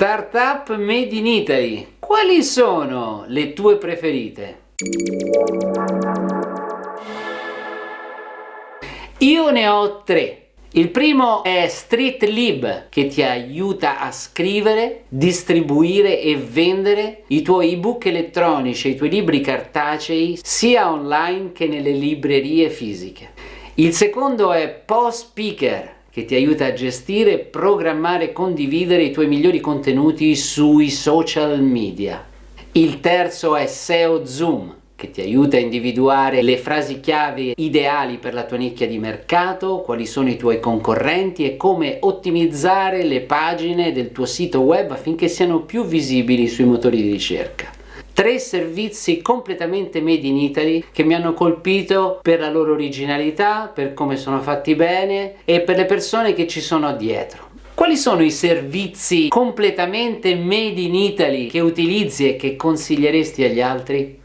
Startup made in Italy, quali sono le tue preferite? Io ne ho tre. Il primo è StreetLib che ti aiuta a scrivere, distribuire e vendere i tuoi ebook elettronici, i tuoi libri cartacei sia online che nelle librerie fisiche. Il secondo è PostSpeaker che ti aiuta a gestire, programmare e condividere i tuoi migliori contenuti sui social media. Il terzo è SEO Zoom che ti aiuta a individuare le frasi chiave ideali per la tua nicchia di mercato, quali sono i tuoi concorrenti e come ottimizzare le pagine del tuo sito web affinché siano più visibili sui motori di ricerca. Tre servizi completamente made in Italy che mi hanno colpito per la loro originalità, per come sono fatti bene e per le persone che ci sono dietro. Quali sono i servizi completamente made in Italy che utilizzi e che consiglieresti agli altri?